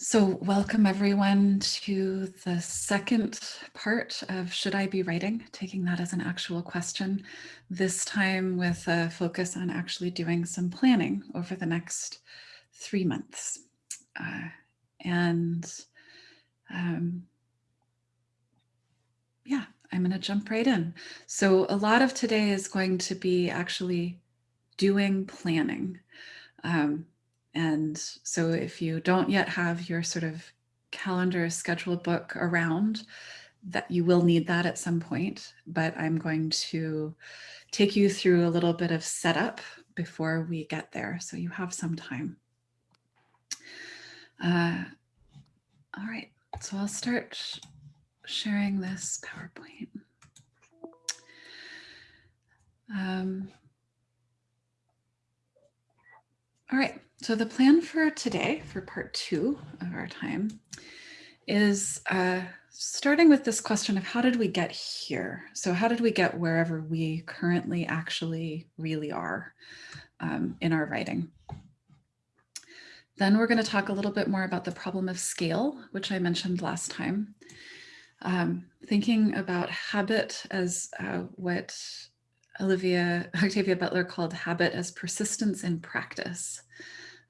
So welcome everyone to the second part of Should I Be Writing? Taking that as an actual question, this time with a focus on actually doing some planning over the next three months. Uh, and um, yeah, I'm going to jump right in. So a lot of today is going to be actually doing planning. Um, and so if you don't yet have your sort of calendar schedule book around, that you will need that at some point, but I'm going to take you through a little bit of setup before we get there. So you have some time. Uh, all right, so I'll start sharing this PowerPoint. Um, all right, so the plan for today, for part two of our time, is uh, starting with this question of how did we get here? So how did we get wherever we currently actually really are um, in our writing? Then we're going to talk a little bit more about the problem of scale, which I mentioned last time. Um, thinking about habit as uh, what Olivia Octavia Butler called habit as persistence in practice.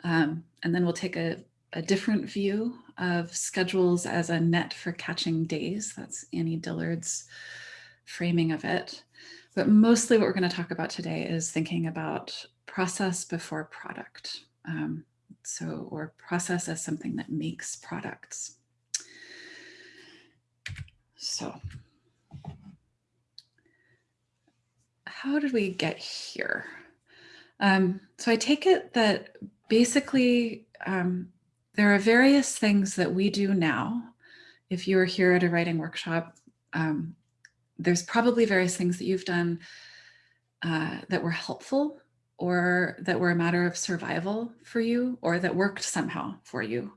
Um, and then we'll take a, a different view of schedules as a net for catching days. That's Annie Dillard's framing of it. But mostly what we're going to talk about today is thinking about process before product. Um, so, or process as something that makes products. So how did we get here? Um, so I take it that basically, um, there are various things that we do now. If you are here at a writing workshop, um, there's probably various things that you've done uh, that were helpful or that were a matter of survival for you or that worked somehow for you.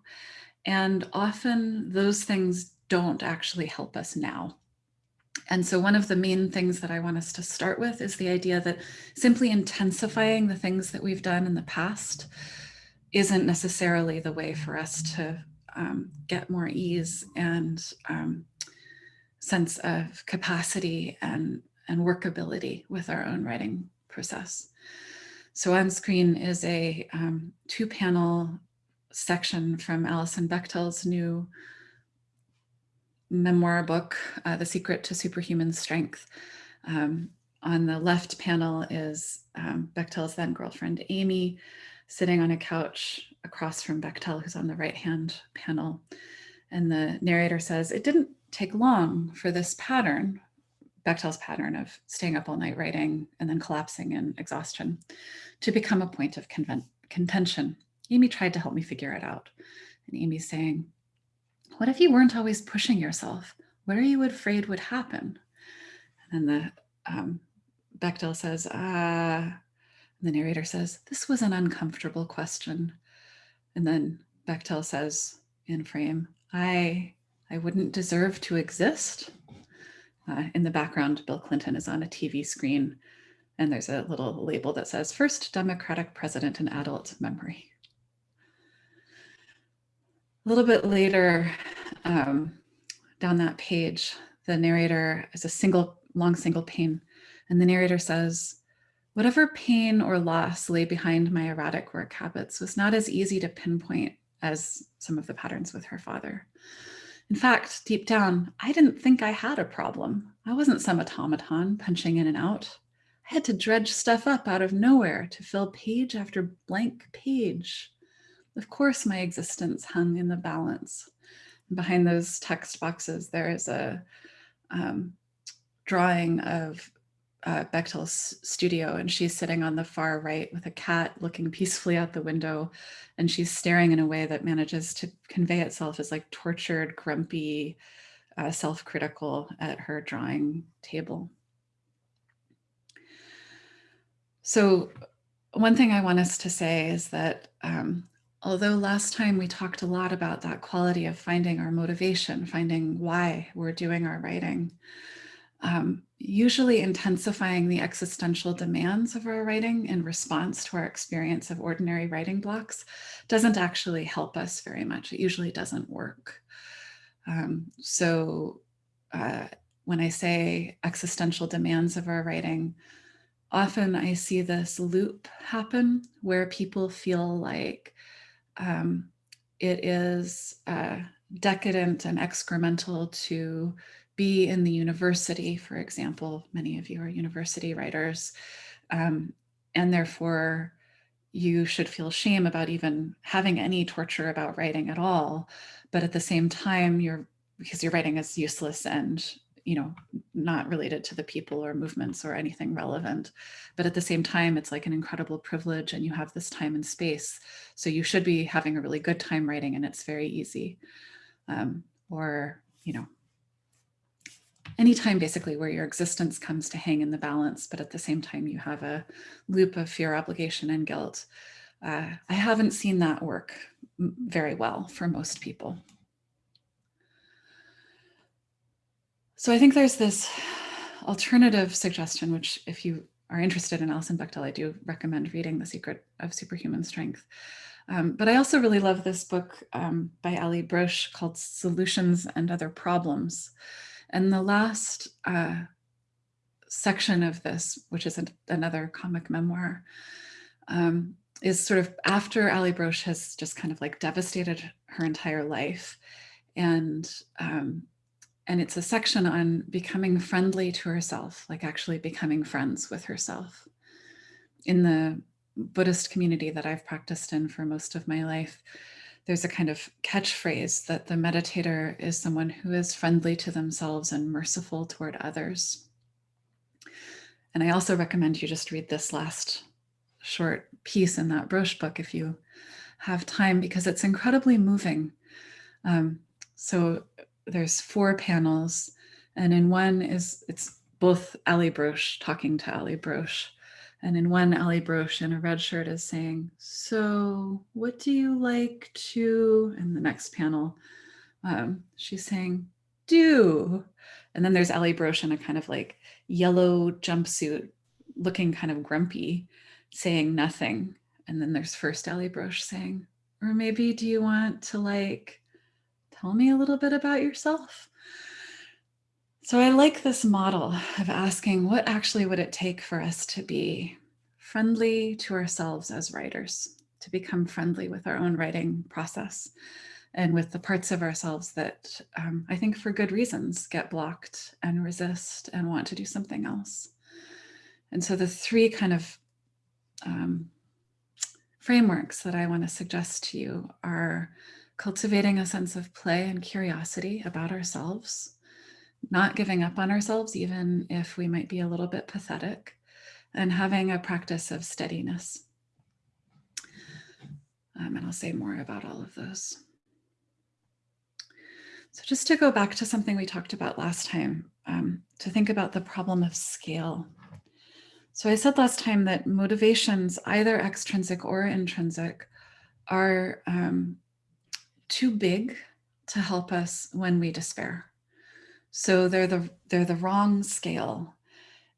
And often those things don't actually help us now. And so one of the main things that I want us to start with is the idea that simply intensifying the things that we've done in the past isn't necessarily the way for us to um, get more ease and um, sense of capacity and, and workability with our own writing process. So on screen is a um, two panel section from Alison Bechdel's new memoir book, uh, The Secret to Superhuman Strength. Um, on the left panel is um, Bechdel's then girlfriend, Amy, sitting on a couch across from Bechdel, who's on the right-hand panel. And the narrator says, it didn't take long for this pattern, Bechdel's pattern of staying up all night writing and then collapsing in exhaustion, to become a point of contention. Amy tried to help me figure it out. And Amy's saying, what if you weren't always pushing yourself? What are you afraid would happen? And then the um, Bechdel says, ah, the narrator says, this was an uncomfortable question. And then Bechdel says in frame, I, I wouldn't deserve to exist. Uh, in the background, Bill Clinton is on a TV screen and there's a little label that says first Democratic president in adult memory. A little bit later um, down that page, the narrator is a single, long single pane. And the narrator says, whatever pain or loss lay behind my erratic work habits was not as easy to pinpoint as some of the patterns with her father. In fact, deep down, I didn't think I had a problem. I wasn't some automaton punching in and out. I had to dredge stuff up out of nowhere to fill page after blank page. Of course, my existence hung in the balance. Behind those text boxes, there is a um, drawing of uh, Bechdel's studio and she's sitting on the far right with a cat looking peacefully out the window and she's staring in a way that manages to convey itself as like tortured, grumpy, uh, self-critical at her drawing table. So one thing I want us to say is that um, Although last time we talked a lot about that quality of finding our motivation, finding why we're doing our writing, um, usually intensifying the existential demands of our writing in response to our experience of ordinary writing blocks doesn't actually help us very much. It usually doesn't work. Um, so uh, when I say existential demands of our writing, often I see this loop happen where people feel like um, it is uh, decadent and excremental to be in the university, for example, many of you are university writers, um, and therefore you should feel shame about even having any torture about writing at all. But at the same time, you're because your writing is useless and you know not related to the people or movements or anything relevant but at the same time it's like an incredible privilege and you have this time and space so you should be having a really good time writing and it's very easy um, or you know anytime basically where your existence comes to hang in the balance, but at the same time you have a loop of fear, obligation, and guilt. Uh, I haven't seen that work very well for most people. So I think there's this alternative suggestion, which if you are interested in Alison Bechdel, I do recommend reading The Secret of Superhuman Strength. Um, but I also really love this book um, by Allie Brosh called Solutions and Other Problems. And the last uh, section of this, which is an, another comic memoir, um, is sort of after Allie Brosh has just kind of like devastated her entire life. And, um, and it's a section on becoming friendly to herself, like actually becoming friends with herself. In the Buddhist community that I've practiced in for most of my life, there's a kind of catchphrase that the meditator is someone who is friendly to themselves and merciful toward others. And I also recommend you just read this last short piece in that Brosh book if you have time, because it's incredibly moving. Um, so there's four panels, and in one is it's both Allie Brosh talking to Allie Brosh, and in one, Allie Brosh in a red shirt is saying, so what do you like to, in the next panel, um, she's saying, do. And then there's Allie Brosh in a kind of like yellow jumpsuit, looking kind of grumpy, saying nothing. And then there's first Allie Brosh saying, or maybe do you want to like, tell me a little bit about yourself? So I like this model of asking what actually would it take for us to be friendly to ourselves as writers, to become friendly with our own writing process and with the parts of ourselves that um, I think for good reasons get blocked and resist and want to do something else. And so the three kind of um, frameworks that I want to suggest to you are cultivating a sense of play and curiosity about ourselves, not giving up on ourselves, even if we might be a little bit pathetic, and having a practice of steadiness. Um, and I'll say more about all of those. So just to go back to something we talked about last time, um, to think about the problem of scale. So I said last time that motivations, either extrinsic or intrinsic, are um, too big to help us when we despair. So they're the, they're the wrong scale.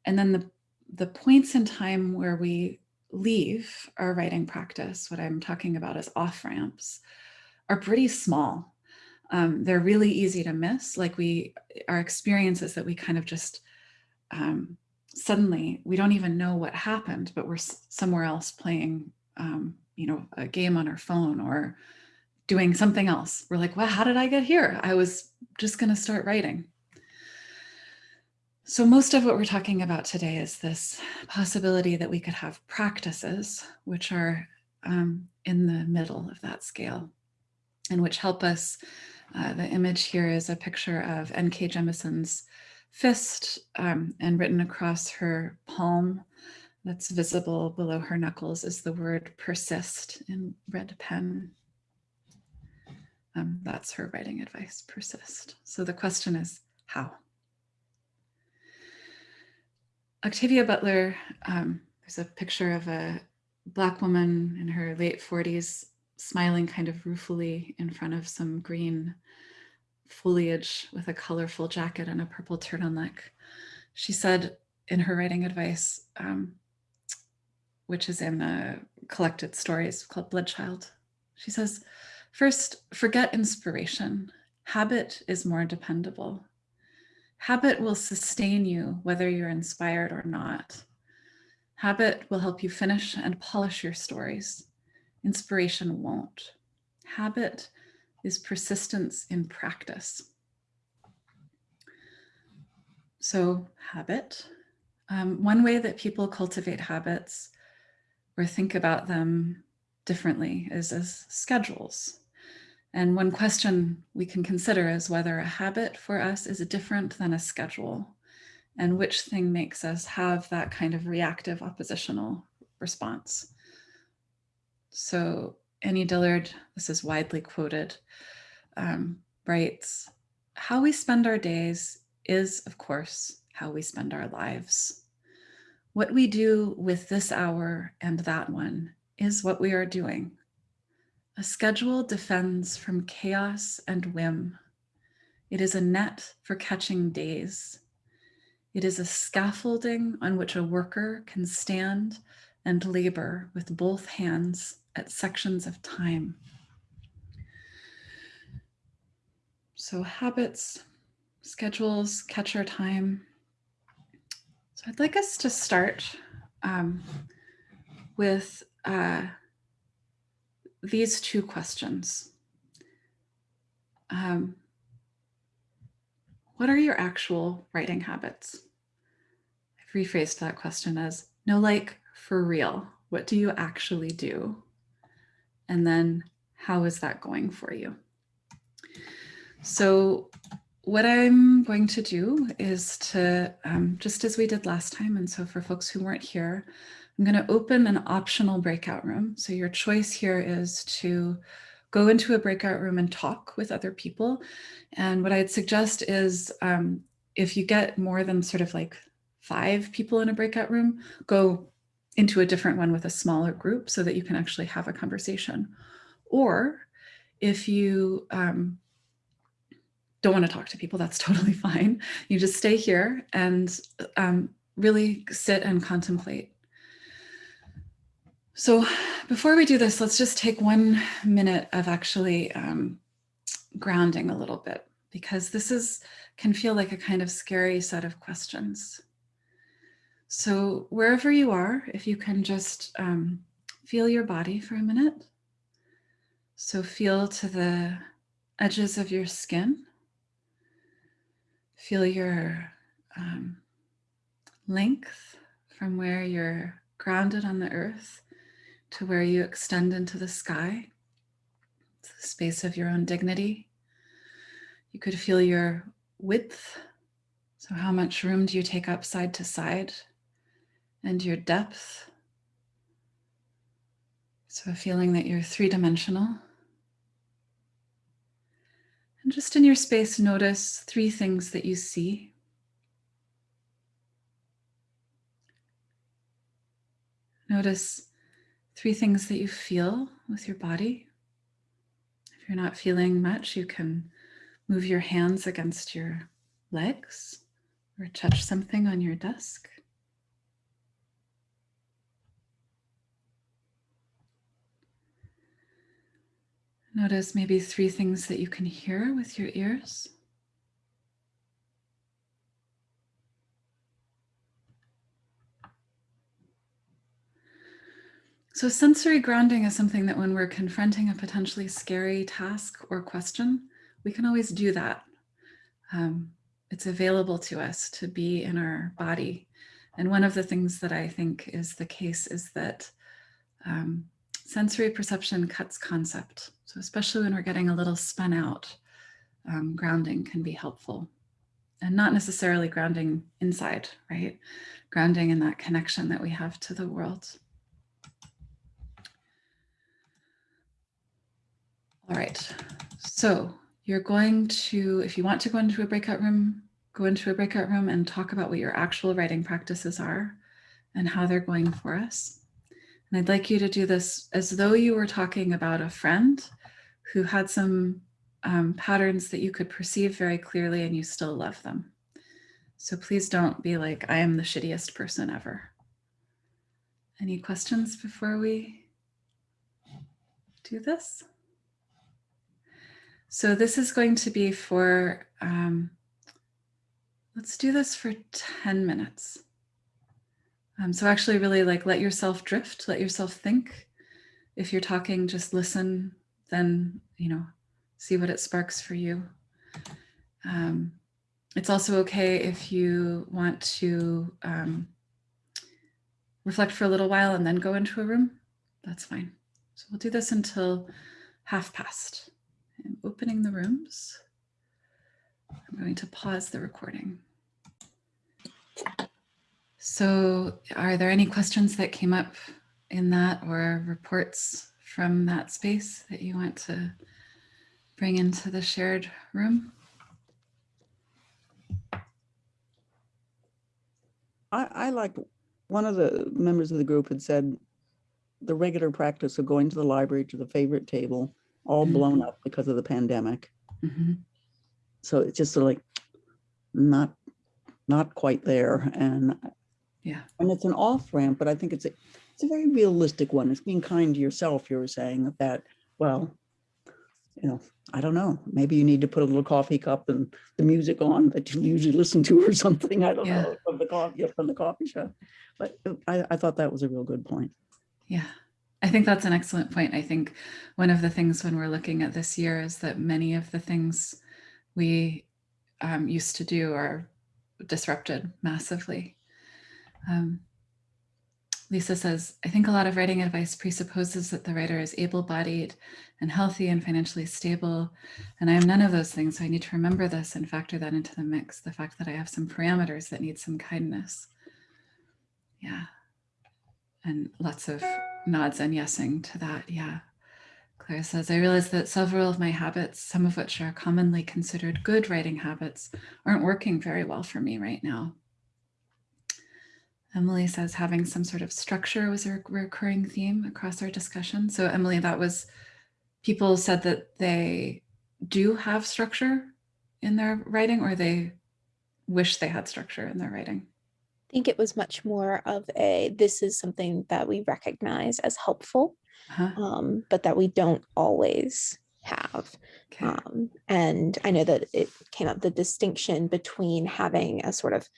And then the, the points in time where we leave our writing practice, what I'm talking about is off ramps, are pretty small. Um, they're really easy to miss. Like we, our experiences that we kind of just um, suddenly, we don't even know what happened, but we're somewhere else playing, um, you know, a game on our phone or doing something else. We're like, well, how did I get here? I was just going to start writing. So most of what we're talking about today is this possibility that we could have practices which are um, in the middle of that scale and which help us. Uh, the image here is a picture of N.K. Jemisin's fist um, and written across her palm that's visible below her knuckles is the word persist in red pen. Um, that's her writing advice, persist. So the question is how? Octavia Butler, um, there's a picture of a black woman in her late 40s smiling kind of ruefully in front of some green foliage with a colorful jacket and a purple turtleneck. she said in her writing advice, um, which is in a collected stories called Bloodchild, she says, first, forget inspiration. Habit is more dependable. Habit will sustain you whether you're inspired or not. Habit will help you finish and polish your stories. Inspiration won't. Habit is persistence in practice. So habit. Um, one way that people cultivate habits or think about them differently is as schedules. And one question we can consider is whether a habit for us is different than a schedule and which thing makes us have that kind of reactive oppositional response. So Annie Dillard, this is widely quoted, um, writes, how we spend our days is, of course, how we spend our lives. What we do with this hour and that one is what we are doing. A schedule defends from chaos and whim. It is a net for catching days. It is a scaffolding on which a worker can stand and labor with both hands at sections of time. So habits, schedules, catch our time. So I'd like us to start um, with uh, these two questions. Um, what are your actual writing habits? I've rephrased that question as no, like for real, what do you actually do? And then how is that going for you? So what I'm going to do is to, um, just as we did last time, and so for folks who weren't here, I'm going to open an optional breakout room. So your choice here is to go into a breakout room and talk with other people. And what I'd suggest is um, if you get more than sort of like five people in a breakout room, go into a different one with a smaller group so that you can actually have a conversation. Or if you um, don't want to talk to people, that's totally fine. You just stay here and um, really sit and contemplate. So before we do this, let's just take one minute of actually um, grounding a little bit, because this is can feel like a kind of scary set of questions. So wherever you are, if you can just um, feel your body for a minute. So feel to the edges of your skin. Feel your um, length from where you're grounded on the earth to where you extend into the sky, to the space of your own dignity. You could feel your width. So how much room do you take up side to side? and your depth. So a feeling that you're three-dimensional. And just in your space, notice three things that you see. Notice three things that you feel with your body. If you're not feeling much, you can move your hands against your legs or touch something on your desk. Notice maybe three things that you can hear with your ears. So sensory grounding is something that when we're confronting a potentially scary task or question, we can always do that. Um, it's available to us to be in our body. And one of the things that I think is the case is that um, sensory perception cuts concept. So especially when we're getting a little spun out, um, grounding can be helpful. And not necessarily grounding inside, right? Grounding in that connection that we have to the world. All right, so you're going to, if you want to go into a breakout room, go into a breakout room and talk about what your actual writing practices are and how they're going for us. And I'd like you to do this as though you were talking about a friend who had some um, patterns that you could perceive very clearly and you still love them. So please don't be like, I am the shittiest person ever. Any questions before we do this? So this is going to be for, um, let's do this for 10 minutes. Um, so actually really like let yourself drift, let yourself think. If you're talking, just listen, then, you know, see what it sparks for you. Um, it's also okay if you want to um, reflect for a little while and then go into a room. That's fine. So we'll do this until half past. I'm opening the rooms. I'm going to pause the recording. So are there any questions that came up in that or reports from that space that you want to bring into the shared room? I, I like, one of the members of the group had said the regular practice of going to the library to the favorite table, all blown up because of the pandemic. Mhm. So it's just sort of like not, not quite there. And, Yeah. and it's an off ramp, but I think it's a, it's a very realistic one. It's being kind to yourself. You were saying that, well, you know, I don't know, maybe you need to put a little coffee cup and the music on that you usually listen to or something. I don't Yeah. know, from the coffee, from the coffee shop. But I, I thought that was a real good point. Yeah, I think that's an excellent point. I think one of the things when we're looking at this year is that many of the things we um, used to do are disrupted massively. Um, Lisa says, I think a lot of writing advice presupposes that the writer is able-bodied and healthy and financially stable. And I am none of those things. So I need to remember this and factor that into the mix. The fact that I have some parameters that need some kindness. Yeah. And lots of nods and yesing to that. Yeah. Claire says, I realize that several of my habits, some of which are commonly considered good writing habits, aren't working very well for me right now. Emily says having some sort of structure was a recurring theme across our discussion. So Emily, that was, people said that they do have structure in their writing or they wish they had structure in their writing. I think it was much more of a, this is something that we recognize as helpful, Huh? um, but that we don't always have. Okay. Um, and I know that it came up the distinction between having a sort of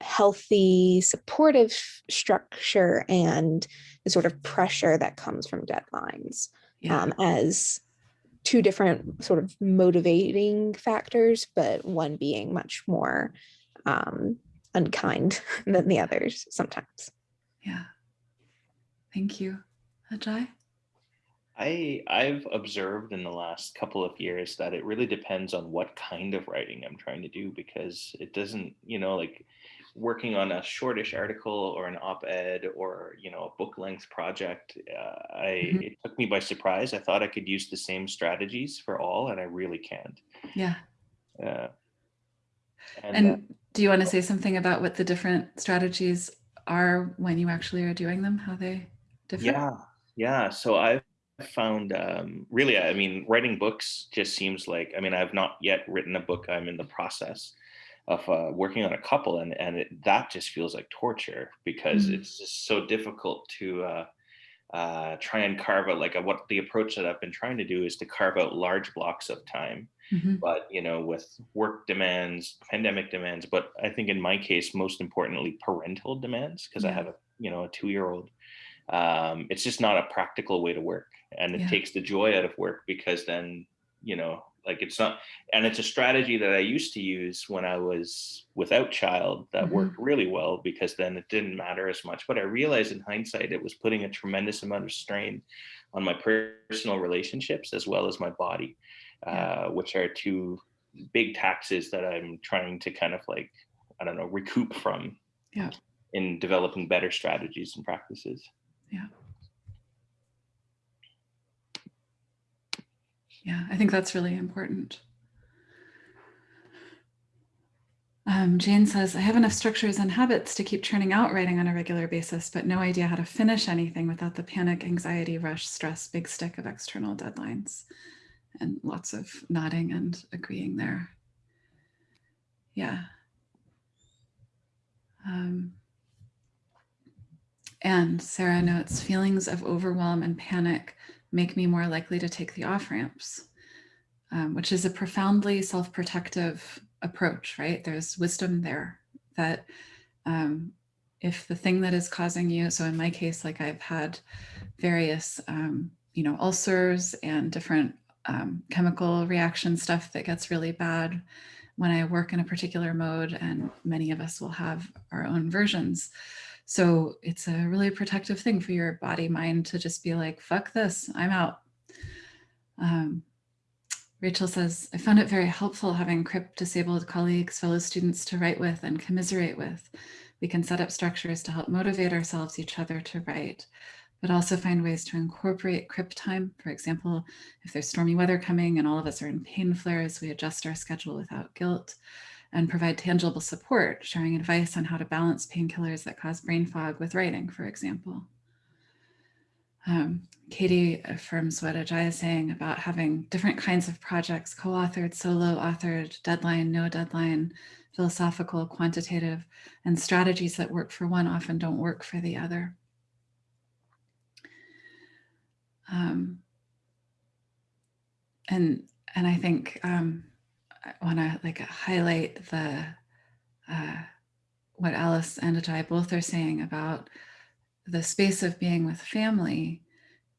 healthy, supportive structure and the sort of pressure that comes from deadlines yeah. um, as two different sort of motivating factors, but one being much more um, unkind than the others sometimes. yeah. Thank you. Ajay? I I've observed in the last couple of years that it really depends on what kind of writing I'm trying to do because it doesn't, you know, like working on a shortish article or an op-ed or you know a book length project uh, i Mhm. it took me by surprise i thought i could use the same strategies for all and i really can't Yeah. uh, and, And do you want to say something about what the different strategies are when you actually are doing them, how they differ? yeah yeah so i've found um really i mean writing books just seems like i mean i've not yet written a book i'm in the process of uh, working on a couple and and it, that just feels like torture because Mm. it's just so difficult to uh, uh, try and carve out like a, what the approach that I've been trying to do is to carve out large blocks of time Mhm. but you know with work demands pandemic demands but I think in my case most importantly parental demands because I have a you know a two year old um, it's just not a practical way to work and it Yeah. takes the joy out of work because then you know like it's not and it's a strategy that i used to use when i was without child that Mhm. worked really well because then it didn't matter as much but i realized in hindsight it was putting a tremendous amount of strain on my personal relationships as well as my body Yeah. uh, which are two big taxes that i'm trying to kind of like i don't know recoup from Yeah. in developing better strategies and practices Yeah. Yeah, I think that's really important. Um, Jane says, I have enough structures and habits to keep churning out writing on a regular basis, but no idea how to finish anything without the panic, anxiety, rush, stress, big stick of external deadlines. And lots of nodding and agreeing there. Yeah. Um, and Sarah notes feelings of overwhelm and panic make me more likely to take the off ramps, um, which is a profoundly self protective approach, right? There's wisdom there that um, if the thing that is causing you, so in my case, like I've had various, um, you know, ulcers and different um, chemical reaction stuff that gets really bad when I work in a particular mode, and many of us will have our own versions. So it's a really protective thing for your body mind to just be like, fuck this, I'm out. Um, Rachel says, I found it very helpful having CRIP disabled colleagues, fellow students to write with and commiserate with. We can set up structures to help motivate ourselves, each other to write, but also find ways to incorporate CRIP time. For example, if there's stormy weather coming and all of us are in pain flares, we adjust our schedule without guilt and provide tangible support, sharing advice on how to balance painkillers that cause brain fog with writing, for example. Um, Katie affirms what Ajay is saying about having different kinds of projects, co-authored, solo authored, deadline, no deadline, philosophical, quantitative, and strategies that work for one often don't work for the other. Um, and and I think um, I want to like highlight the uh, what Alice and Ajay both are saying about the space of being with family.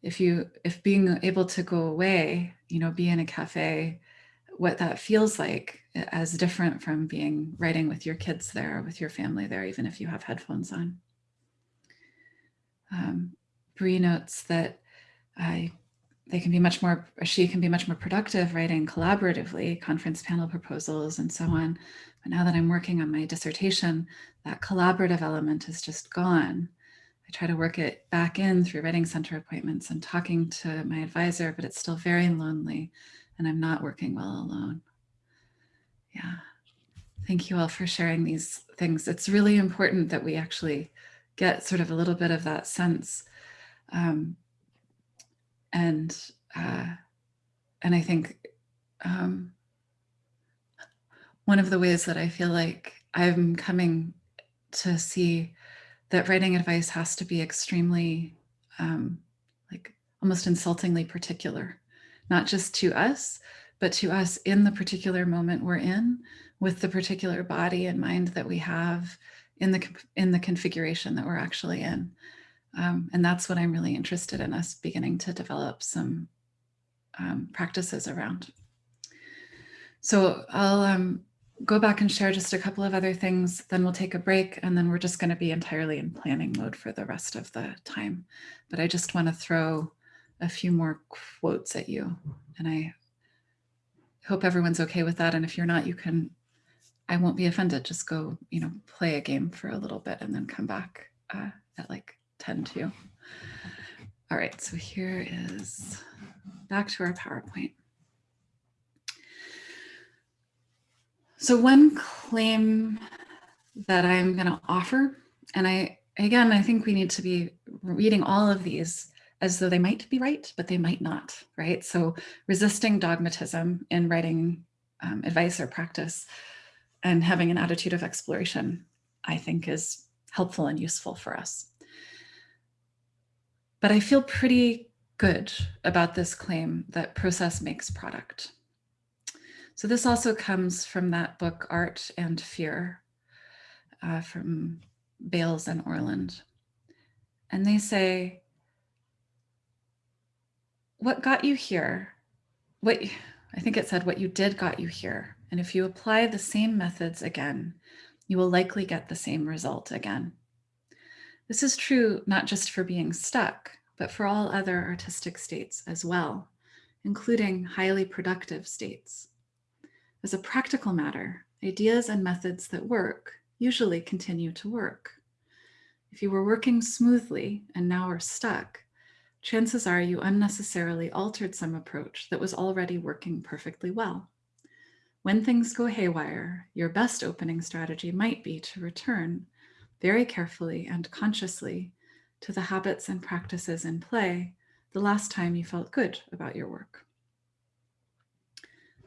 If you if being able to go away you know be in a cafe what that feels like as different from being writing with your kids there with your family there even if you have headphones on. Um, notes that I they can be much more she can be much more productive writing collaboratively conference panel proposals and so on but now that i'm working on my dissertation that collaborative element is just gone I try to work it back in through writing center appointments and talking to my advisor, but it's still very lonely and I'm not working well alone. Yeah. Thank you all for sharing these things. It's really important that we actually get sort of a little bit of that sense. Um, and, uh, and I think um, one of the ways that I feel like I'm coming to see that writing advice has to be extremely um, like almost insultingly particular, not just to us, but to us in the particular moment we're in with the particular body and mind that we have in the in the configuration that we're actually in. Um, and that's what I'm really interested in us beginning to develop some um, practices around. So I'll um, go back and share just a couple of other things, then we'll take a break and then we're just gonna be entirely in planning mode for the rest of the time. But I just wanna throw a few more quotes at you and I hope everyone's okay with that. And if you're not, you can, I won't be offended. Just go, you know, play a game for a little bit and then come back uh, at like 10 to. All right, so here is back to our PowerPoint. So one claim that I'm going to offer, and I, again, I think we need to be reading all of these as though they might be right, but they might not, right? So resisting dogmatism in writing um, advice or practice and having an attitude of exploration, I think is helpful and useful for us. But I feel pretty good about this claim that process makes product. So this also comes from that book, Art and Fear, uh, from Bayles and Orland. And they say, what got you here, what I think it said, what you did got you here. And if you apply the same methods again, you will likely get the same result again. This is true not just for being stuck, but for all other artistic states as well, including highly productive states. As a practical matter, ideas and methods that work usually continue to work. If you were working smoothly and now are stuck, chances are you unnecessarily altered some approach that was already working perfectly well. When things go haywire, your best opening strategy might be to return very carefully and consciously to the habits and practices in play the last time you felt good about your work.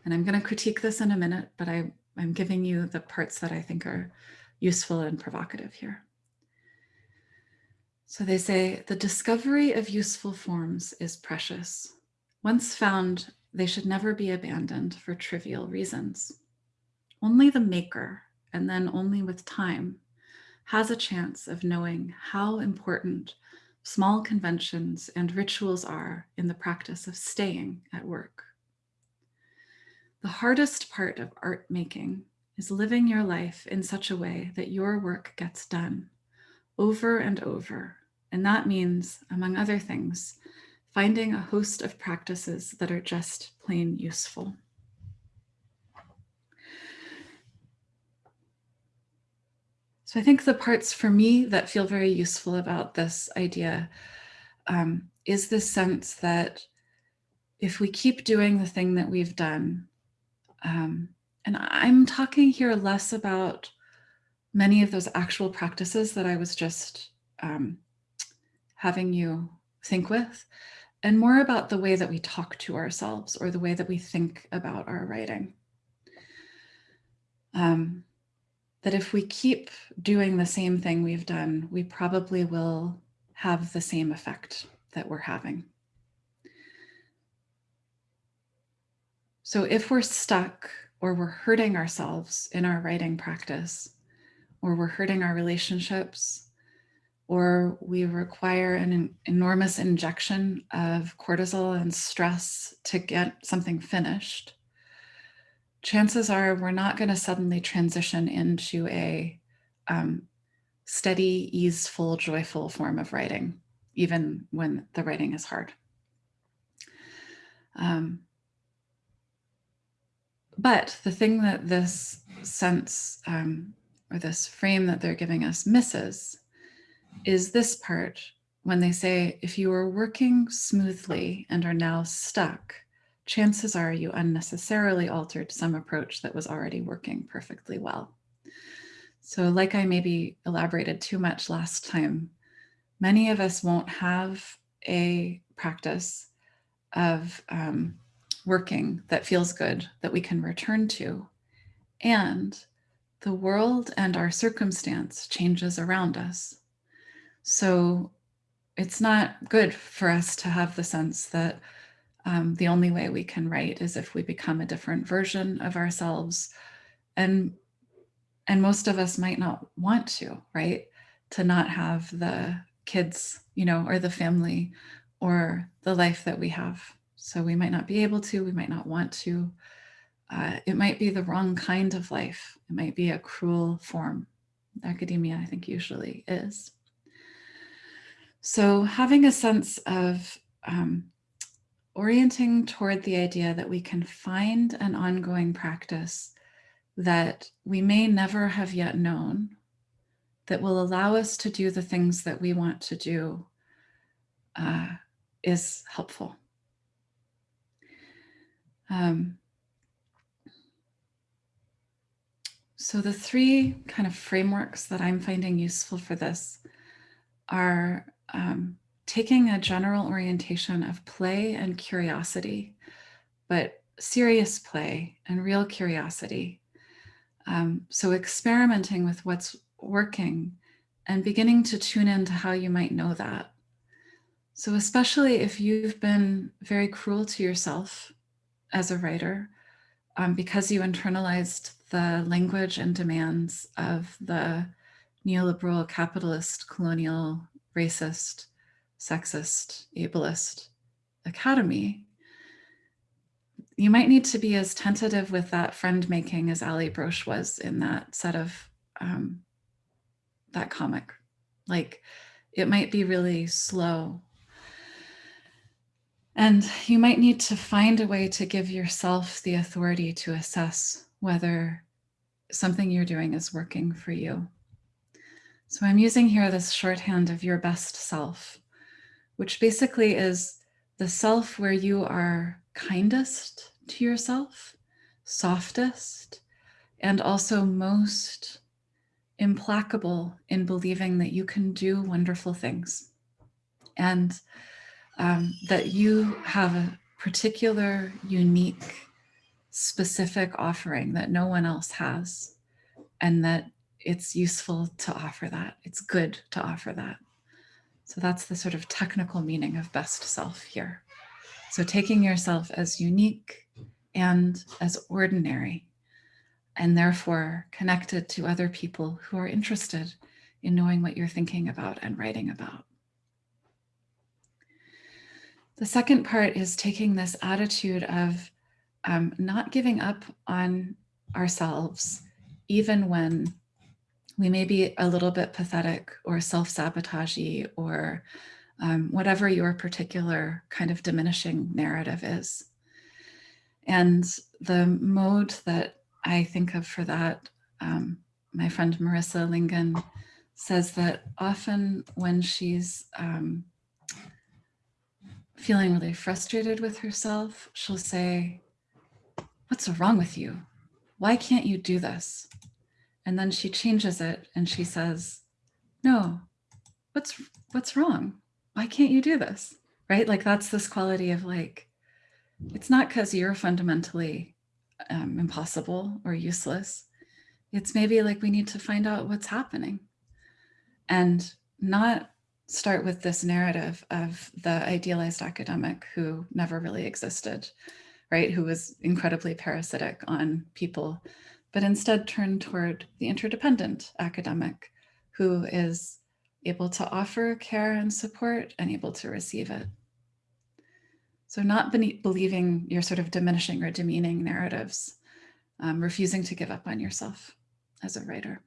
And I'm going to critique this in a minute, but I, I'm giving you the parts that I think are useful and provocative here. So they say the discovery of useful forms is precious. Once found, they should never be abandoned for trivial reasons. Only the maker, and then only with time, has a chance of knowing how important small conventions and rituals are in the practice of staying at work. The hardest part of art making is living your life in such a way that your work gets done over and over. And that means, among other things, finding a host of practices that are just plain useful. So I think the parts for me that feel very useful about this idea um, is this sense that if we keep doing the thing that we've done, um, and I'm talking here less about many of those actual practices that I was just um, having you think with, and more about the way that we talk to ourselves or the way that we think about our writing. Um, that if we keep doing the same thing we've done, we probably will have the same effect that we're having. So if we're stuck or we're hurting ourselves in our writing practice, or we're hurting our relationships, or we require an enormous injection of cortisol and stress to get something finished, chances are we're not going to suddenly transition into a um, steady, easeful, joyful form of writing, even when the writing is hard. Um, but the thing that this sense um, or this frame that they're giving us misses is this part when they say, if you are working smoothly and are now stuck, chances are you unnecessarily altered some approach that was already working perfectly well. So like I maybe elaborated too much last time, many of us won't have a practice of um, working that feels good that we can return to. And the world and our circumstance changes around us. So it's not good for us to have the sense that um, the only way we can write is if we become a different version of ourselves. And, and most of us might not want to, right? To not have the kids, you know, or the family or the life that we have. So we might not be able to, we might not want to. Uh, it might be the wrong kind of life. It might be a cruel form. Academia, I think, usually is. So having a sense of um, orienting toward the idea that we can find an ongoing practice that we may never have yet known that will allow us to do the things that we want to do uh, is helpful. Um, so the three kind of frameworks that I'm finding useful for this are um, taking a general orientation of play and curiosity, but serious play and real curiosity. Um, so experimenting with what's working and beginning to tune into how you might know that. So especially if you've been very cruel to yourself as a writer, um, because you internalized the language and demands of the neoliberal, capitalist, colonial, racist sexist, ableist academy, you might need to be as tentative with that friend making as Allie Brosh was in that set of um, that comic. Like it might be really slow. And you might need to find a way to give yourself the authority to assess whether something you're doing is working for you. So I'm using here this shorthand of your best self which basically is the self where you are kindest to yourself, softest, and also most implacable in believing that you can do wonderful things and um, that you have a particular, unique, specific offering that no one else has and that it's useful to offer that. It's good to offer that. So that's the sort of technical meaning of best self here. So taking yourself as unique and as ordinary, and therefore connected to other people who are interested in knowing what you're thinking about and writing about. The second part is taking this attitude of um, not giving up on ourselves, even when we may be a little bit pathetic or self-sabotagey or um, whatever your particular kind of diminishing narrative is. And the mode that I think of for that, um, my friend Marissa Lingen says that often when she's um, feeling really frustrated with herself, she'll say, what's wrong with you? Why can't you do this? And then she changes it and she says, no, what's, what's wrong? Why can't you do this? Right? Like that's this quality of like, it's not because you're fundamentally um, impossible or useless. It's maybe like we need to find out what's happening and not start with this narrative of the idealized academic who never really existed, right? Who was incredibly parasitic on people, but instead turn toward the interdependent academic who is able to offer care and support and able to receive it. So not believing your sort of diminishing or demeaning narratives, um, refusing to give up on yourself as a writer.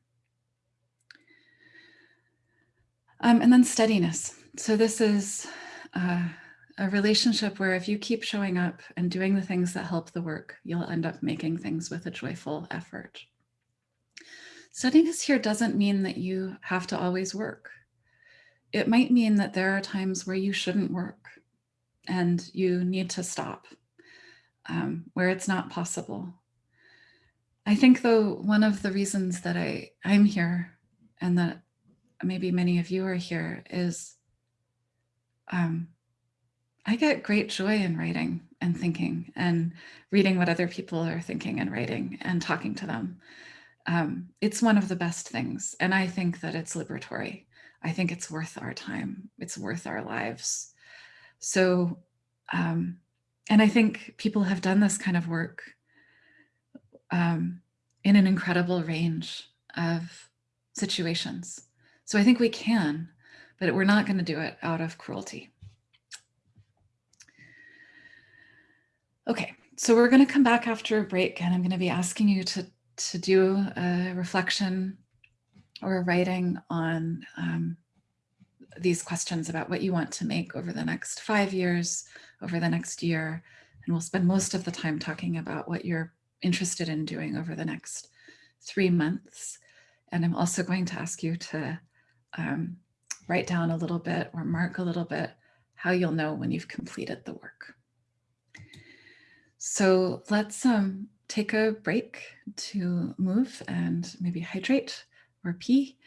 Um, and then steadiness. So this is uh, a relationship where if you keep showing up and doing the things that help the work, you'll end up making things with a joyful effort. Steadiness here doesn't mean that you have to always work. It might mean that there are times where you shouldn't work and you need to stop, um, where it's not possible. I think though, one of the reasons that I, I'm here and that maybe many of you are here is um, I get great joy in writing and thinking and reading what other people are thinking and writing and talking to them. Um, it's one of the best things. And I think that it's liberatory. I think it's worth our time. It's worth our lives. So, um, and I think people have done this kind of work um, in an incredible range of situations. So I think we can, but we're not going to do it out of cruelty. Okay, so we're going to come back after a break and I'm going to be asking you to, to do a reflection or a writing on um, these questions about what you want to make over the next five years, over the next year. And we'll spend most of the time talking about what you're interested in doing over the next three months. And I'm also going to ask you to um, write down a little bit or mark a little bit how you'll know when you've completed the work. So let's um, take a break to move and maybe hydrate or pee.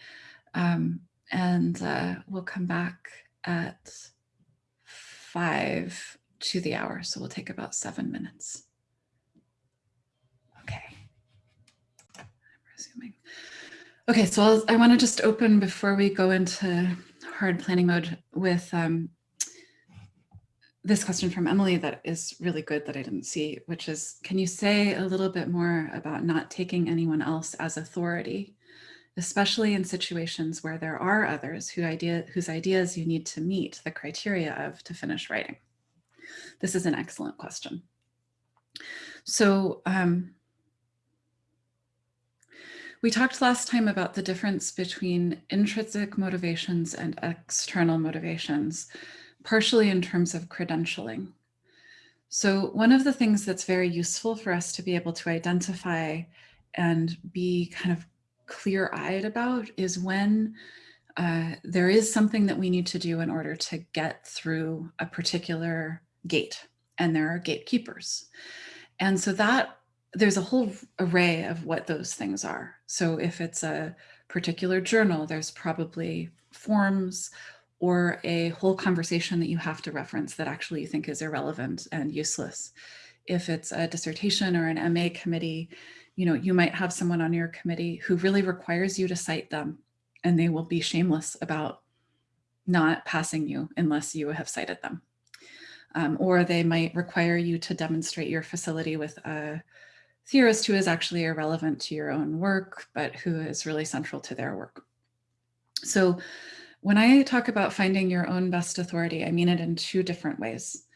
Um, and uh, we'll come back at five to the hour. So we'll take about seven minutes. Okay. I'm resuming. Okay, so I'll, i want to just open before we go into hard planning mode with um, this question from Emily that is really good that I didn't see, which is, can you say a little bit more about not taking anyone else as authority, especially in situations where there are others who idea, whose ideas you need to meet the criteria of to finish writing? This is an excellent question. So um, we talked last time about the difference between intrinsic motivations and external motivations, partially in terms of credentialing. So one of the things that's very useful for us to be able to identify and be kind of clear-eyed about is when uh, there is something that we need to do in order to get through a particular gate and there are gatekeepers. And so that there's a whole array of what those things are. So if it's a particular journal, there's probably forms or a whole conversation that you have to reference that actually you think is irrelevant and useless. If it's a dissertation or an MA committee, You know, you might have someone on your committee who really requires you to cite them and they will be shameless about not passing you unless you have cited them. Um, or they might require you to demonstrate your facility with a theorist who is actually irrelevant to your own work, but who is really central to their work. So when I talk about finding your own best authority, I mean it in two different ways.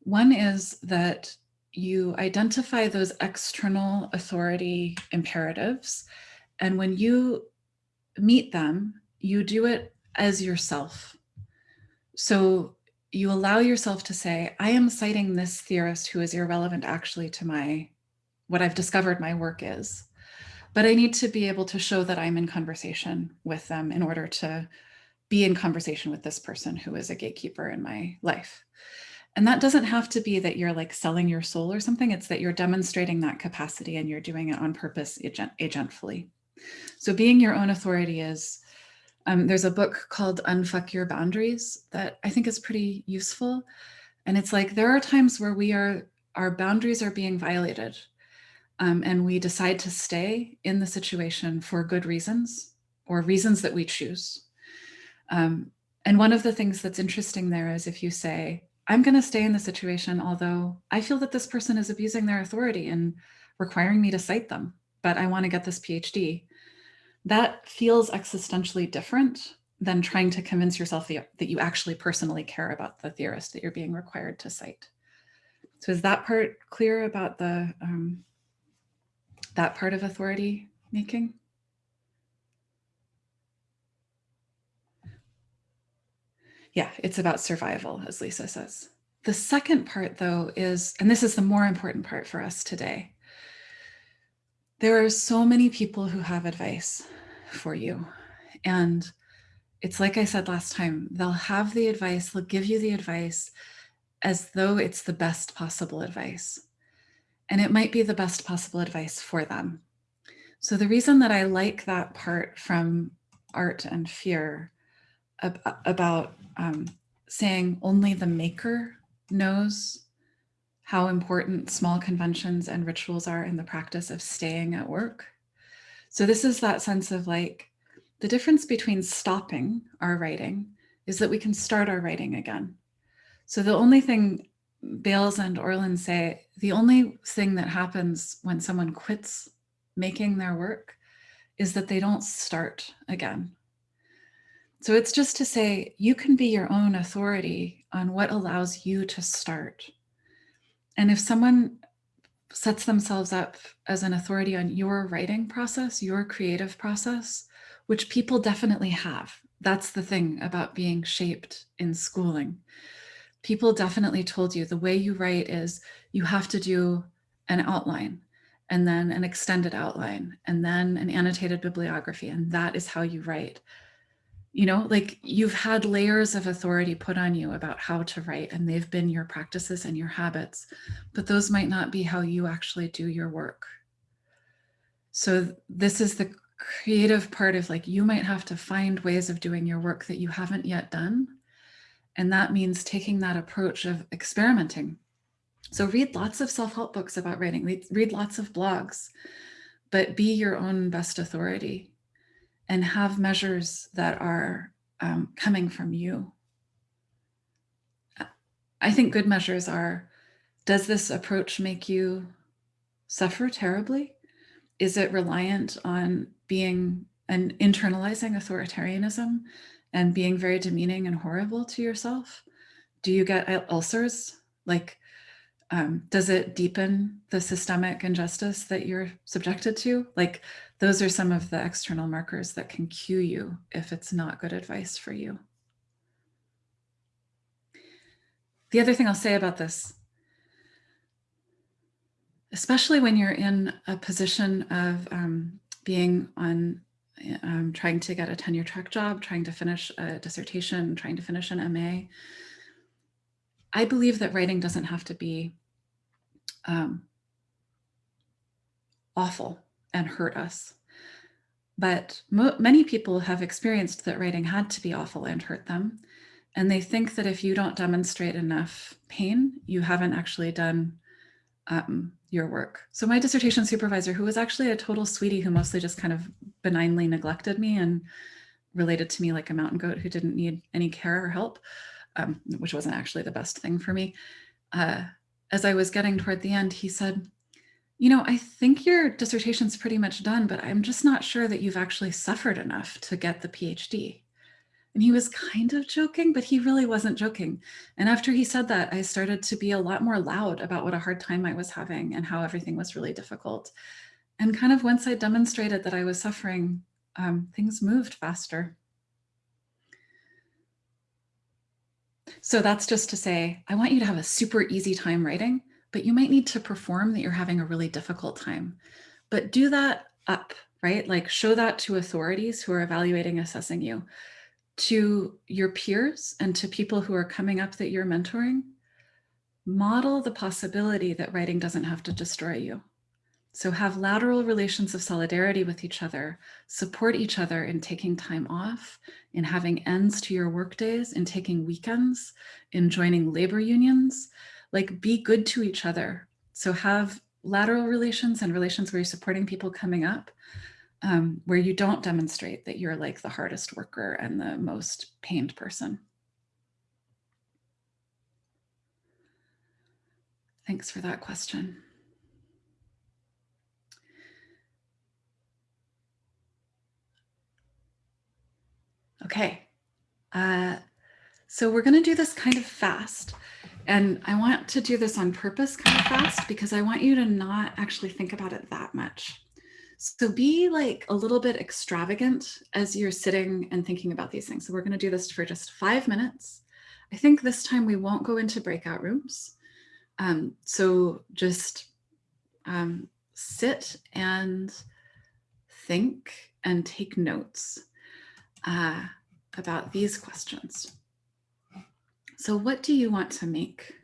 One is that you identify those external authority imperatives. And when you meet them, you do it as yourself. So you allow yourself to say, I am citing this theorist who is irrelevant actually to my, what I've discovered my work is. But I need to be able to show that I'm in conversation with them in order to be in conversation with this person who is a gatekeeper in my life. And that doesn't have to be that you're like selling your soul or something. It's that you're demonstrating that capacity and you're doing it on purpose agent, agentfully. So being your own authority is, um, there's a book called Unfuck Your Boundaries that I think is pretty useful. And it's like, there are times where we are, our boundaries are being violated um, and we decide to stay in the situation for good reasons or reasons that we choose. Um, and one of the things that's interesting there is if you say, I'm going to stay in the situation, although I feel that this person is abusing their authority and requiring me to cite them, but I want to get this PhD. That feels existentially different than trying to convince yourself that you actually personally care about the theorist that you're being required to cite. So is that part clear about the um, that part of authority making? Yeah, it's about survival, as Lisa says. The second part, though, is, and this is the more important part for us today, there are so many people who have advice for you. And it's like I said last time, they'll have the advice, they'll give you the advice as though it's the best possible advice. And it might be the best possible advice for them. So the reason that I like that part from art and fear about um, saying only the maker knows how important small conventions and rituals are in the practice of staying at work. So this is that sense of like, the difference between stopping our writing is that we can start our writing again. So the only thing Bayles and Orland say, the only thing that happens when someone quits making their work is that they don't start again. So it's just to say you can be your own authority on what allows you to start. And if someone sets themselves up as an authority on your writing process, your creative process, which people definitely have. That's the thing about being shaped in schooling. People definitely told you the way you write is you have to do an outline and then an extended outline and then an annotated bibliography. And that is how you write you know, like you've had layers of authority put on you about how to write and they've been your practices and your habits, but those might not be how you actually do your work. So this is the creative part of like, you might have to find ways of doing your work that you haven't yet done. And that means taking that approach of experimenting. So read lots of self-help books about writing, read, read lots of blogs, but be your own best authority and have measures that are um, coming from you. I think good measures are, does this approach make you suffer terribly? Is it reliant on being and internalizing authoritarianism and being very demeaning and horrible to yourself? Do you get ulcers? Like, um, does it deepen the systemic injustice that you're subjected to? Like, those are some of the external markers that can cue you if it's not good advice for you. The other thing I'll say about this, especially when you're in a position of um, being on um, trying to get a tenure track job, trying to finish a dissertation, trying to finish an MA, I believe that writing doesn't have to be um, awful and hurt us. But many people have experienced that writing had to be awful and hurt them. And they think that if you don't demonstrate enough pain, you haven't actually done um, your work. So my dissertation supervisor, who was actually a total sweetie who mostly just kind of benignly neglected me and related to me like a mountain goat who didn't need any care or help, um, which wasn't actually the best thing for me. Uh, as I was getting toward the end, he said, you know, I think your dissertation's pretty much done, but I'm just not sure that you've actually suffered enough to get the PhD. And he was kind of joking, but he really wasn't joking. And after he said that, I started to be a lot more loud about what a hard time I was having and how everything was really difficult. And kind of once I demonstrated that I was suffering, um, things moved faster. So that's just to say, I want you to have a super easy time writing, but you might need to perform that you're having a really difficult time. But do that up, right? Like show that to authorities who are evaluating, assessing you to your peers and to people who are coming up that you're mentoring, model the possibility that writing doesn't have to destroy you. So have lateral relations of solidarity with each other, support each other in taking time off, in having ends to your workdays, in taking weekends, in joining labor unions, like be good to each other. So have lateral relations and relations where you're supporting people coming up, um, where you don't demonstrate that you're like the hardest worker and the most pained person. Thanks for that question. Okay, uh, so we're gonna do this kind of fast. And I want to do this on purpose kind of fast because I want you to not actually think about it that much. So be like a little bit extravagant as you're sitting and thinking about these things. So we're going to do this for just five minutes. I think this time we won't go into breakout rooms. Um, so just um, sit and think and take notes uh, about these questions. So what do you want to make?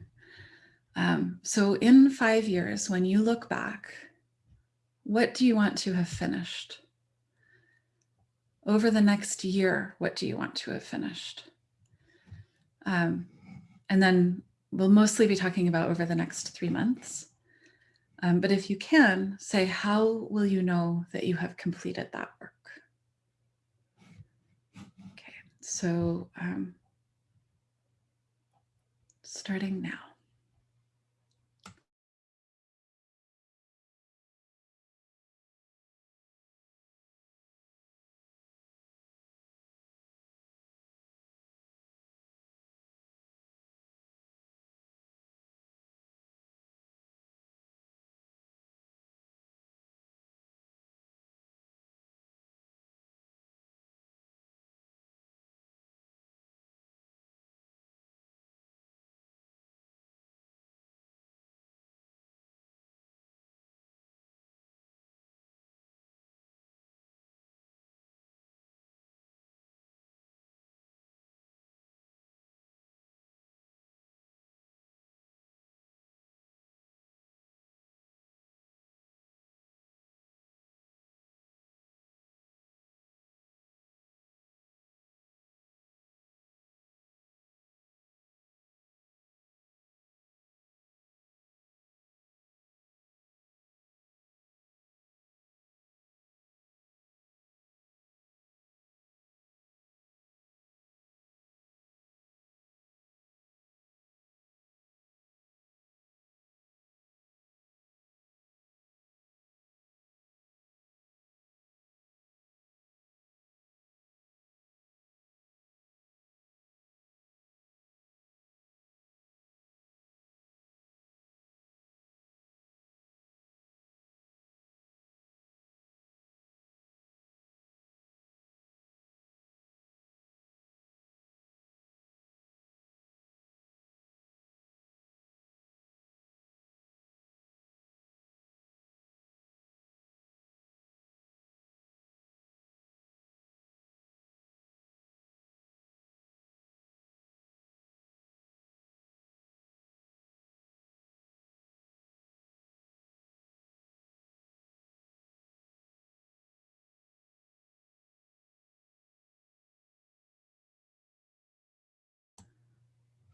Um, so in five years, when you look back, what do you want to have finished? Over the next year, what do you want to have finished? Um, and then we'll mostly be talking about over the next three months. Um, but if you can, say, how will you know that you have completed that work? Okay, so um, starting now.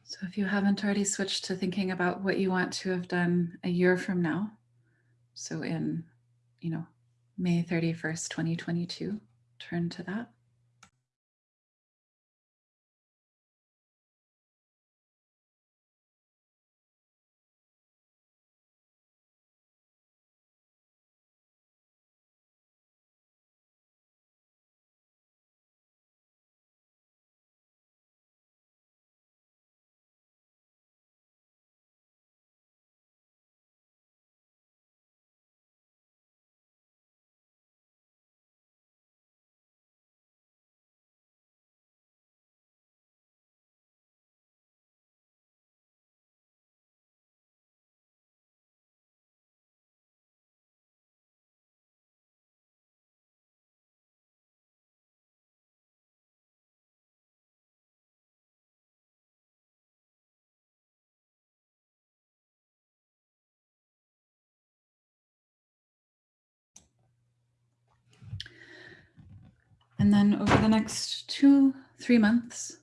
So if you haven't already switched to thinking about what you want to have done a year from now, So in, you know, May 31st, 2022, turn to that. And then over the next two, three months,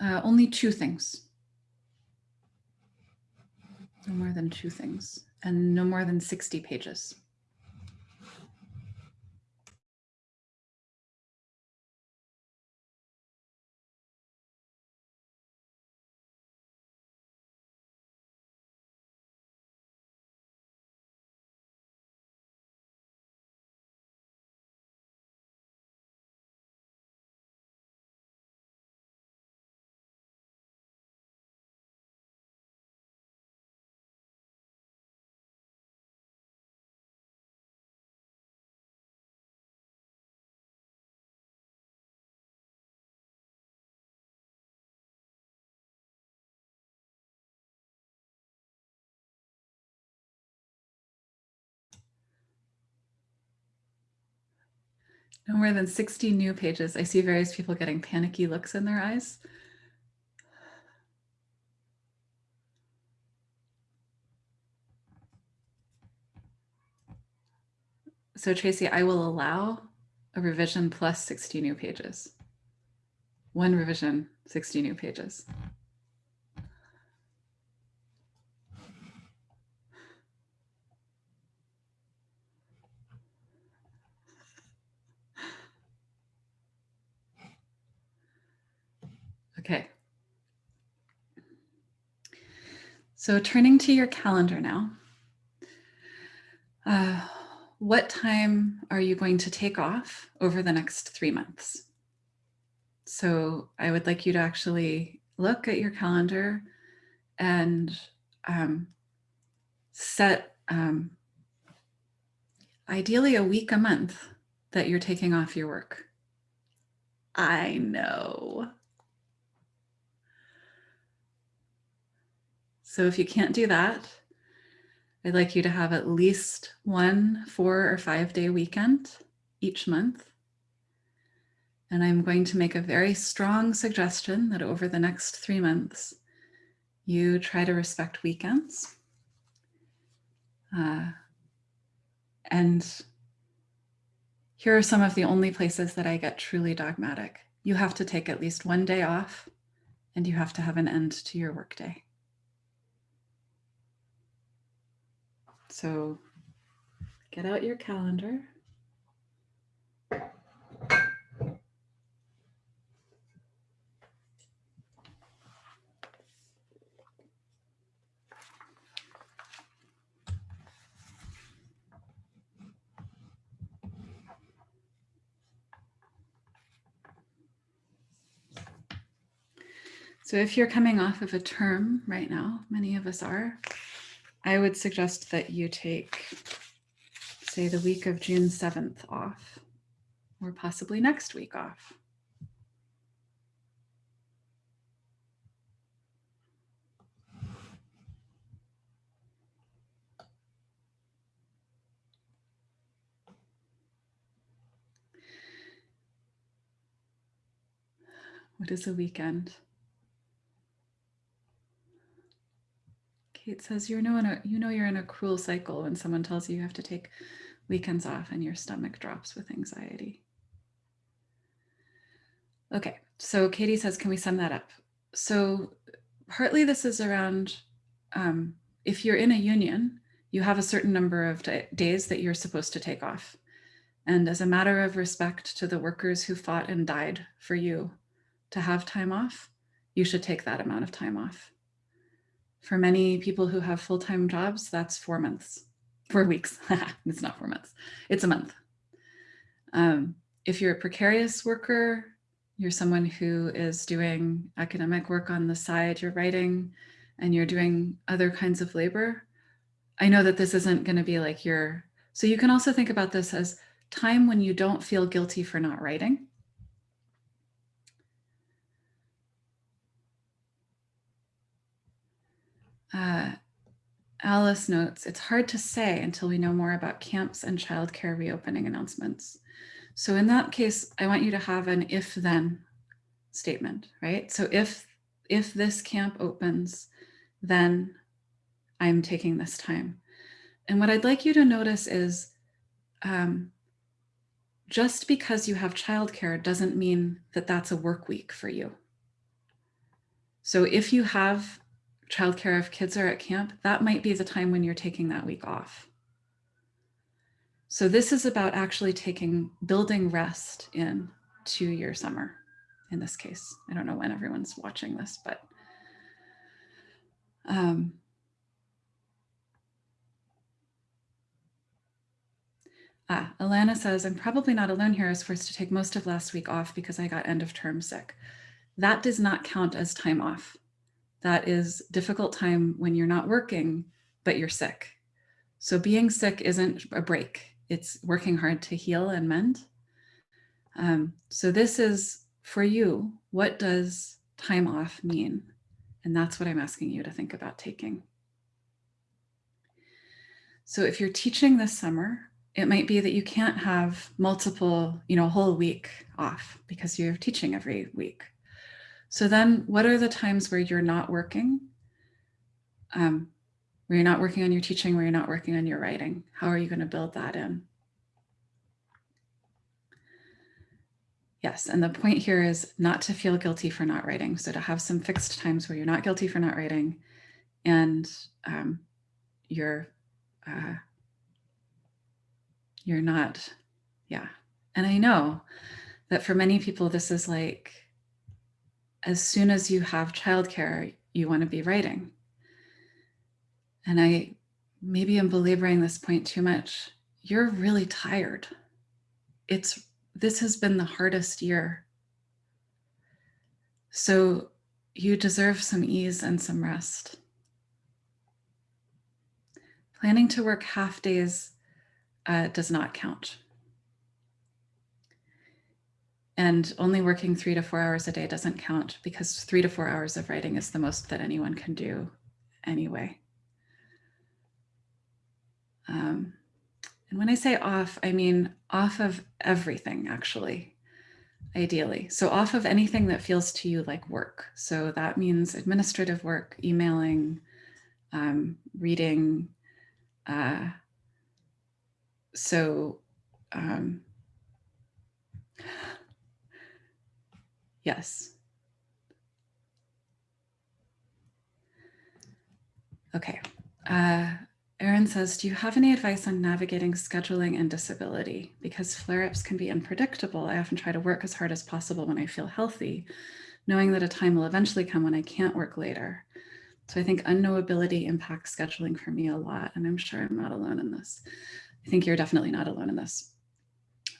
uh, only two things. No more than two things and no more than 60 pages. No more than 60 new pages. I see various people getting panicky looks in their eyes. So Tracy, I will allow a revision plus 60 new pages. One revision, 60 new pages. Okay. So turning to your calendar now. Uh, what time are you going to take off over the next three months? So I would like you to actually look at your calendar and um, set um, ideally a week a month that you're taking off your work. I know. So if you can't do that, I'd like you to have at least one four or five day weekend each month. And I'm going to make a very strong suggestion that over the next three months, you try to respect weekends. Uh, and here are some of the only places that I get truly dogmatic. You have to take at least one day off and you have to have an end to your workday. So get out your calendar. So if you're coming off of a term right now, many of us are, I would suggest that you take, say, the week of June 7th off, or possibly next week off. What is a weekend? Kate says, you know, in a, you know you're in a cruel cycle when someone tells you you have to take weekends off and your stomach drops with anxiety. Okay, so Katie says, can we sum that up? So partly this is around um, if you're in a union, you have a certain number of days that you're supposed to take off. And as a matter of respect to the workers who fought and died for you to have time off, you should take that amount of time off. For many people who have full time jobs, that's four months, four weeks. it's not four months, it's a month. Um, if you're a precarious worker, you're someone who is doing academic work on the side, you're writing, and you're doing other kinds of labor. I know that this isn't going to be like your, so you can also think about this as time when you don't feel guilty for not writing. Uh, Alice notes, it's hard to say until we know more about camps and childcare reopening announcements. So in that case, I want you to have an if then statement, right? So if if this camp opens, then I'm taking this time. And what I'd like you to notice is um, just because you have childcare doesn't mean that that's a work week for you. So if you have childcare if kids are at camp, that might be the time when you're taking that week off. So this is about actually taking building rest in to your summer in this case. I don't know when everyone's watching this, but um, Ah, Alana says, I'm probably not alone here. I was forced to take most of last week off because I got end of term sick. That does not count as time off. That is difficult time when you're not working, but you're sick. So being sick isn't a break. It's working hard to heal and mend. Um, so this is for you. What does time off mean? And that's what I'm asking you to think about taking. So if you're teaching this summer, it might be that you can't have multiple, you know, whole week off because you're teaching every week. So then what are the times where you're not working? Um, where you're not working on your teaching, where you're not working on your writing? How are you going to build that in? Yes, and the point here is not to feel guilty for not writing. So to have some fixed times where you're not guilty for not writing and um, you're uh, you're not, yeah. And I know that for many people, this is like, as soon as you have childcare, you want to be writing. And I maybe I'm belaboring this point too much. You're really tired. It's this has been the hardest year. So you deserve some ease and some rest. Planning to work half days uh, does not count. And only working three to four hours a day doesn't count because three to four hours of writing is the most that anyone can do anyway. Um, and when I say off, I mean off of everything, actually, ideally. So off of anything that feels to you like work. So that means administrative work, emailing, um, reading, uh, so um, yes. Okay. Uh, Erin says, do you have any advice on navigating scheduling and disability? Because flare-ups can be unpredictable. I often try to work as hard as possible when I feel healthy, knowing that a time will eventually come when I can't work later. So I think unknowability impacts scheduling for me a lot, and I'm sure I'm not alone in this. I think you're definitely not alone in this.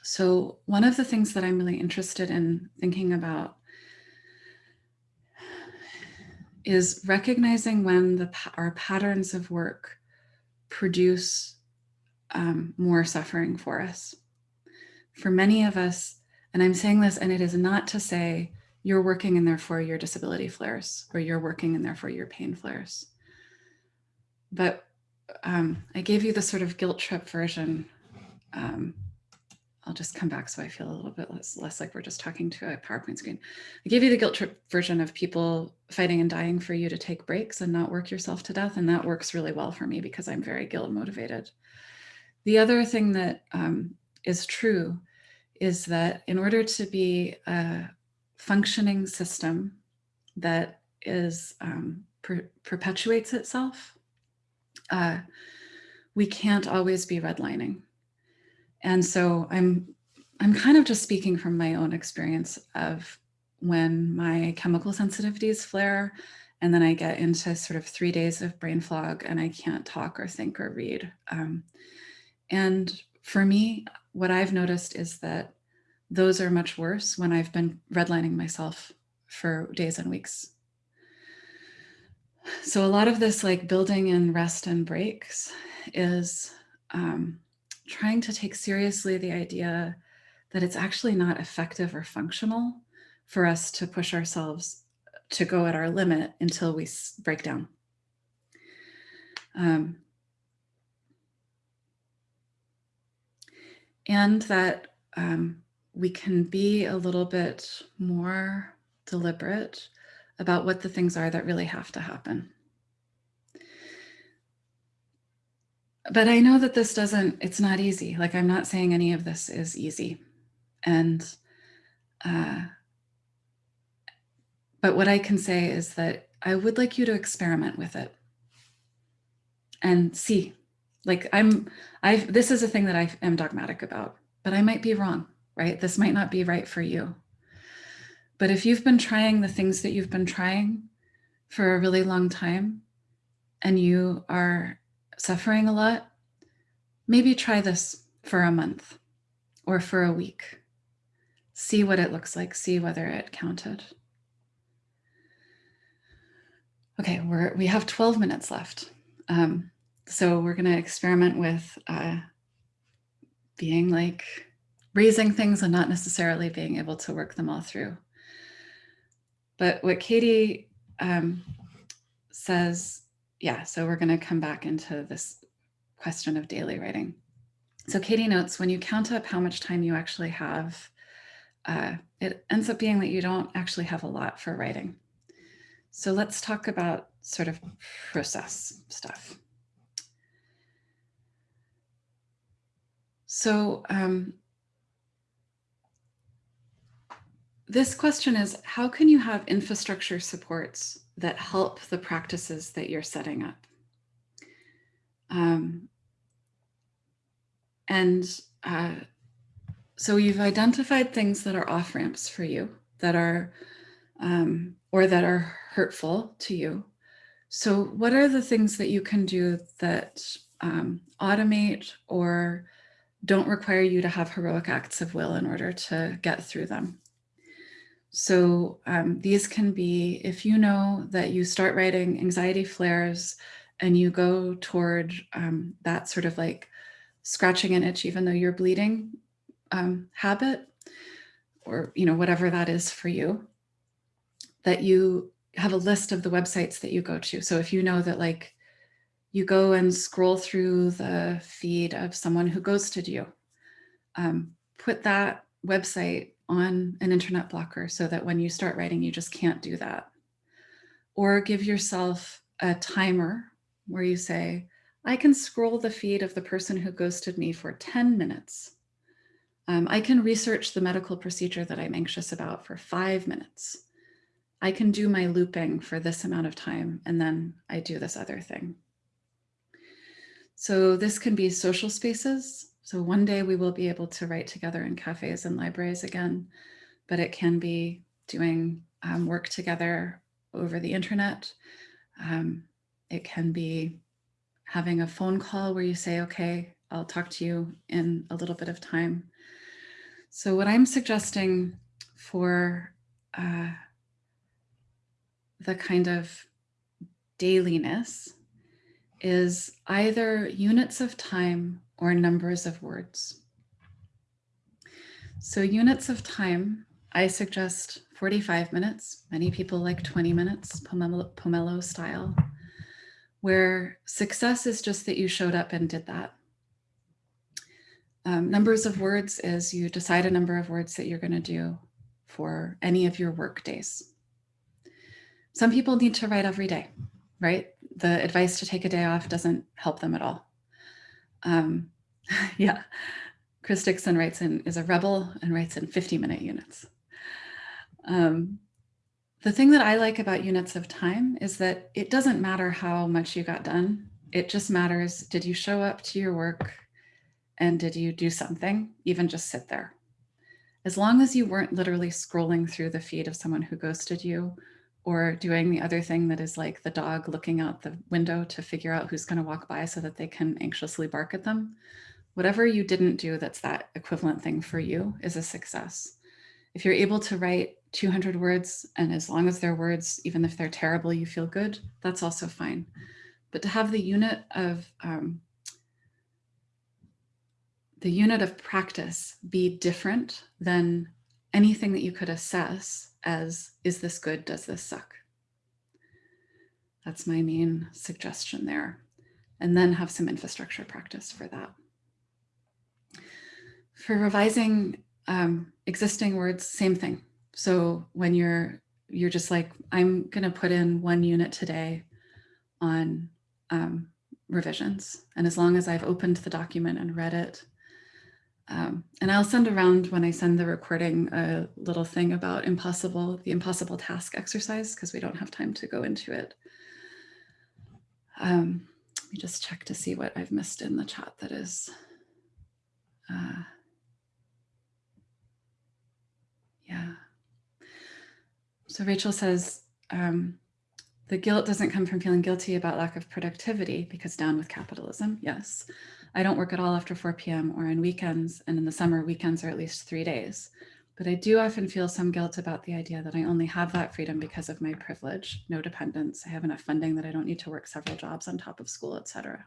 So one of the things that I'm really interested in thinking about is recognizing when the our patterns of work produce um, more suffering for us. For many of us, and I'm saying this, and it is not to say you're working and therefore your disability flares, or you're working and therefore your pain flares. But um, I gave you the sort of guilt trip version. Um, I'll just come back so I feel a little bit less, less like we're just talking to a PowerPoint screen. I gave you the guilt trip version of people fighting and dying for you to take breaks and not work yourself to death. And that works really well for me because I'm very guilt motivated. The other thing that um, is true is that in order to be a functioning system that is um, per perpetuates itself, uh, we can't always be redlining. And so I'm I'm kind of just speaking from my own experience of when my chemical sensitivities flare and then I get into sort of three days of brain fog and I can't talk or think or read. Um, and for me, what I've noticed is that those are much worse when I've been redlining myself for days and weeks. So a lot of this like building in rest and breaks is um, trying to take seriously the idea that it's actually not effective or functional for us to push ourselves to go at our limit until we break down. Um, and that um, we can be a little bit more deliberate about what the things are that really have to happen. But I know that this doesn't, it's not easy. Like I'm not saying any of this is easy. And, uh, but what I can say is that I would like you to experiment with it and see, like I'm, I've, this is a thing that I am dogmatic about, but I might be wrong, right? This might not be right for you. But if you've been trying the things that you've been trying for a really long time and you are suffering a lot, maybe try this for a month or for a week. See what it looks like, see whether it counted. Okay, we're, we have 12 minutes left. Um, so we're gonna experiment with uh, being like raising things and not necessarily being able to work them all through. But what Katie um, says, yeah, so we're going to come back into this question of daily writing. So Katie notes when you count up how much time you actually have, uh, it ends up being that you don't actually have a lot for writing. So let's talk about sort of process stuff. So um, this question is, how can you have infrastructure supports that help the practices that you're setting up? Um, and uh, so you've identified things that are off ramps for you that are, um, or that are hurtful to you. So what are the things that you can do that um, automate or don't require you to have heroic acts of will in order to get through them? So um, these can be, if you know that you start writing anxiety flares and you go toward um, that sort of like scratching an itch, even though you're bleeding um, habit, or you know whatever that is for you, that you have a list of the websites that you go to. So if you know that like you go and scroll through the feed of someone who ghosted you, um, put that website on an internet blocker so that when you start writing, you just can't do that. Or give yourself a timer where you say, I can scroll the feed of the person who ghosted me for 10 minutes. Um, I can research the medical procedure that I'm anxious about for five minutes. I can do my looping for this amount of time, and then I do this other thing. So this can be social spaces. So one day we will be able to write together in cafes and libraries again, but it can be doing um, work together over the internet. Um, it can be having a phone call where you say, okay, I'll talk to you in a little bit of time. So what I'm suggesting for uh, the kind of dailiness is either units of time or numbers of words. So units of time, I suggest 45 minutes. Many people like 20 minutes, Pomelo, Pomelo style, where success is just that you showed up and did that. Um, numbers of words is you decide a number of words that you're going to do for any of your work days. Some people need to write every day, right? The advice to take a day off doesn't help them at all. Um, yeah, Chris Dixon writes in, is a rebel and writes in 50 minute units. Um, the thing that I like about units of time is that it doesn't matter how much you got done It just matters, did you show up to your work and did you do something, even just sit there? As long as you weren't literally scrolling through the feed of someone who ghosted you or doing the other thing that is like the dog looking out the window to figure out who's going to walk by so that they can anxiously bark at them. Whatever you didn't do that's that equivalent thing for you is a success. If you're able to write 200 words and as long as they're words, even if they're terrible, you feel good, that's also fine. But to have the unit of um, the unit of practice be different than anything that you could assess as, is this good, does this suck? That's my main suggestion there. And then have some infrastructure practice for that. For revising um, existing words, same thing. So when you're you're just like, I'm going to put in one unit today on um, revisions. And as long as I've opened the document and read it, um, and I'll send around when I send the recording a little thing about impossible, the impossible task exercise, because we don't have time to go into it. Um, let me just check to see what I've missed in the chat that is. Uh, yeah. So Rachel says, um, the guilt doesn't come from feeling guilty about lack of productivity because down with capitalism. Yes. I don't work at all after 4 p.m. or on weekends. And in the summer, weekends are at least three days. But I do often feel some guilt about the idea that I only have that freedom because of my privilege, no dependence. I have enough funding that I don't need to work several jobs on top of school, etc.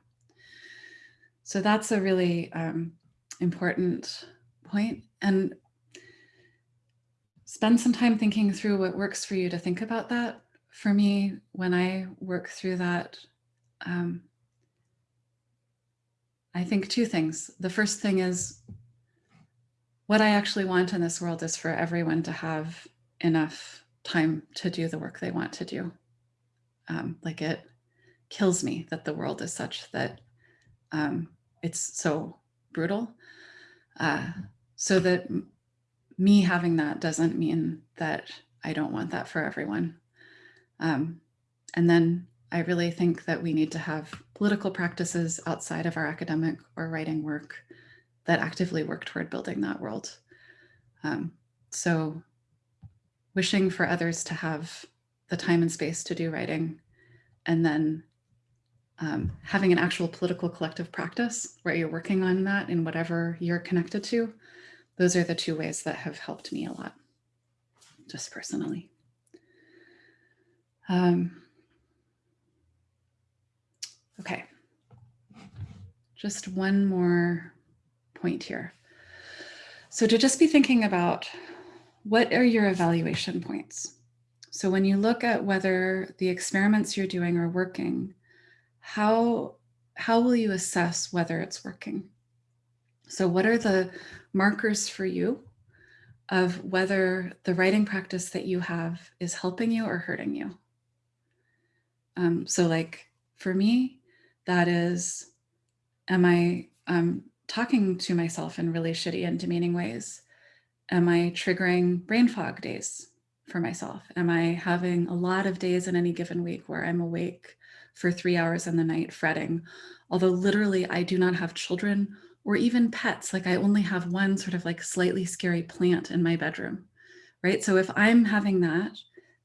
So that's a really um, important point. And spend some time thinking through what works for you to think about that. For me, when I work through that, um, I think two things. The first thing is what I actually want in this world is for everyone to have enough time to do the work they want to do. Um, like it kills me that the world is such that um, it's so brutal. Uh, so that me having that doesn't mean that I don't want that for everyone. Um, and then I really think that we need to have political practices outside of our academic or writing work that actively work toward building that world. Um, so wishing for others to have the time and space to do writing and then um, having an actual political collective practice where you're working on that in whatever you're connected to, those are the two ways that have helped me a lot, just personally. Um, Okay. Just one more point here. So to just be thinking about what are your evaluation points? So when you look at whether the experiments you're doing are working, how, how will you assess whether it's working? So what are the markers for you of whether the writing practice that you have is helping you or hurting you? Um, so like for me, that is, am I um, talking to myself in really shitty and demeaning ways? Am I triggering brain fog days for myself? Am I having a lot of days in any given week where I'm awake for three hours in the night fretting? Although literally I do not have children or even pets, like I only have one sort of like slightly scary plant in my bedroom, right? So if I'm having that,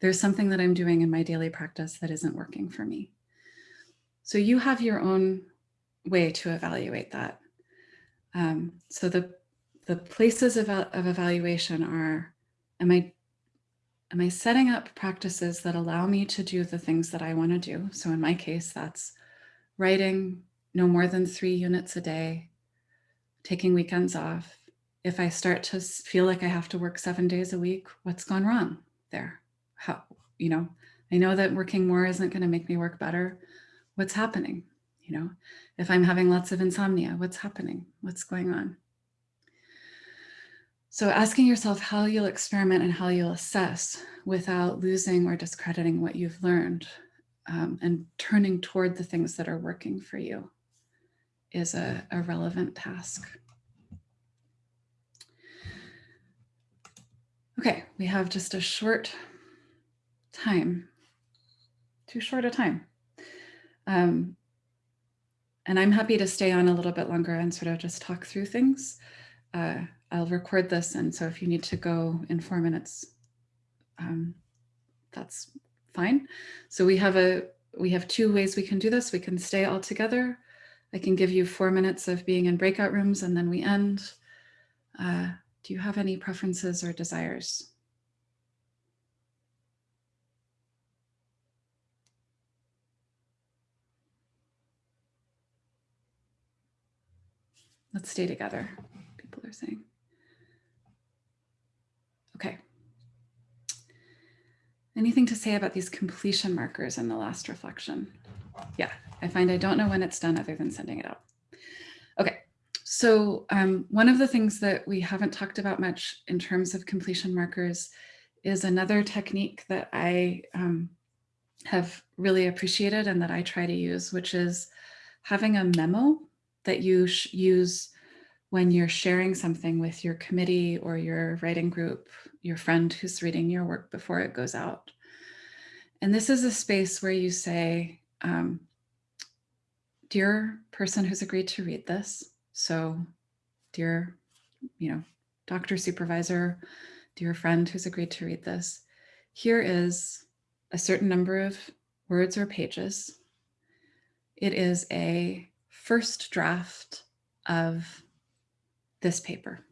there's something that I'm doing in my daily practice that isn't working for me. So you have your own way to evaluate that. Um, so the, the places of, of evaluation are, am I, am I setting up practices that allow me to do the things that I want to do? So in my case, that's writing no more than three units a day, taking weekends off. If I start to feel like I have to work seven days a week, what's gone wrong there? How, you know, I know that working more isn't going to make me work better, what's happening? You know, if I'm having lots of insomnia, what's happening? What's going on? So asking yourself how you'll experiment and how you'll assess without losing or discrediting what you've learned um, and turning toward the things that are working for you is a, a relevant task. Okay, we have just a short time, too short a time. Um, and I'm happy to stay on a little bit longer and sort of just talk through things. Uh, I'll record this, and so if you need to go in four minutes, um, that's fine. So we have a we have two ways we can do this. We can stay all together. I can give you four minutes of being in breakout rooms, and then we end. Uh, do you have any preferences or desires? Let's stay together, people are saying. Okay. Anything to say about these completion markers in the last reflection? Yeah, I find I don't know when it's done other than sending it out. Okay, so um, one of the things that we haven't talked about much in terms of completion markers is another technique that I um, have really appreciated and that I try to use, which is having a memo that you use when you're sharing something with your committee or your writing group, your friend who's reading your work before it goes out. And this is a space where you say, um, dear person who's agreed to read this. So dear, you know, doctor supervisor, dear friend who's agreed to read this, here is a certain number of words or pages. It is a first draft of this paper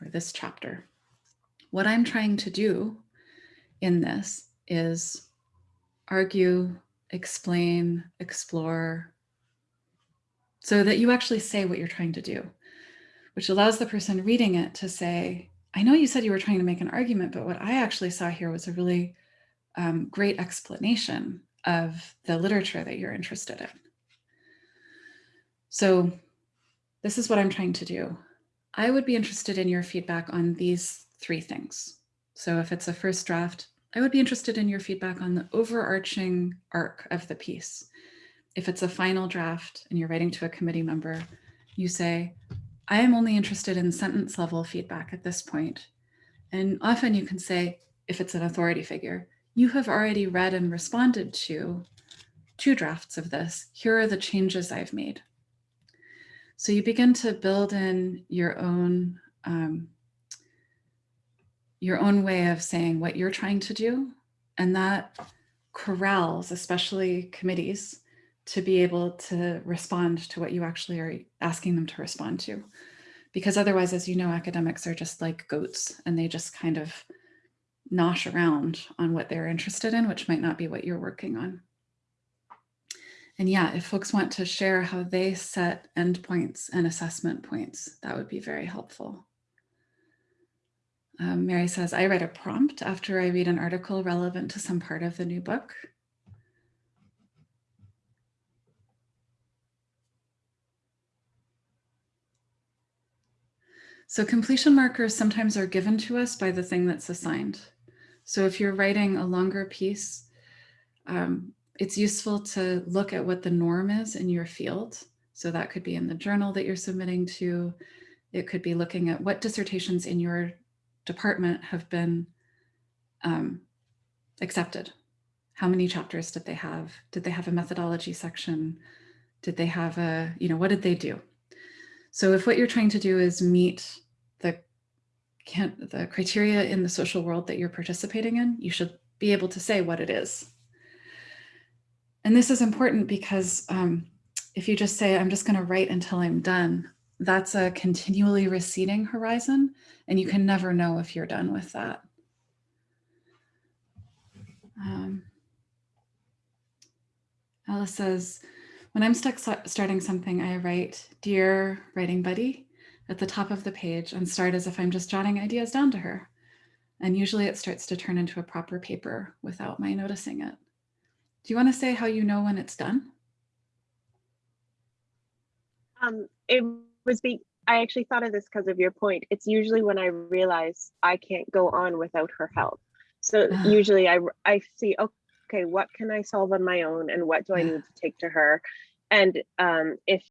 or this chapter. What I'm trying to do in this is argue, explain, explore, so that you actually say what you're trying to do, which allows the person reading it to say, I know you said you were trying to make an argument, but what I actually saw here was a really um, great explanation of the literature that you're interested in. So this is what I'm trying to do. I would be interested in your feedback on these three things. So if it's a first draft, I would be interested in your feedback on the overarching arc of the piece. If it's a final draft and you're writing to a committee member, you say, I am only interested in sentence level feedback at this point. And often you can say, if it's an authority figure, you have already read and responded to two drafts of this. Here are the changes I've made. So you begin to build in your own um, your own way of saying what you're trying to do. And that corrals, especially committees, to be able to respond to what you actually are asking them to respond to. Because otherwise, as you know, academics are just like goats and they just kind of nosh around on what they're interested in, which might not be what you're working on. And yeah, if folks want to share how they set endpoints and assessment points, that would be very helpful. Um, Mary says, I write a prompt after I read an article relevant to some part of the new book. So completion markers sometimes are given to us by the thing that's assigned. So if you're writing a longer piece, um, it's useful to look at what the norm is in your field. So that could be in the journal that you're submitting to. It could be looking at what dissertations in your department have been um, accepted. How many chapters did they have? Did they have a methodology section? Did they have a, you know, what did they do? So if what you're trying to do is meet the, the criteria in the social world that you're participating in, you should be able to say what it is. And this is important because um, if you just say, I'm just going to write until I'm done, that's a continually receding horizon, and you can never know if you're done with that. Um, Alice says, when I'm stuck starting something, I write, dear writing buddy, at the top of the page and start as if I'm just jotting ideas down to her. And usually it starts to turn into a proper paper without my noticing it. Do you want to say how you know when it's done? Um, it was be I actually thought of this because of your point. It's usually when I realize I can't go on without her help. So Ah. usually I I see okay, what can I solve on my own and what do I need to take to her? And um, if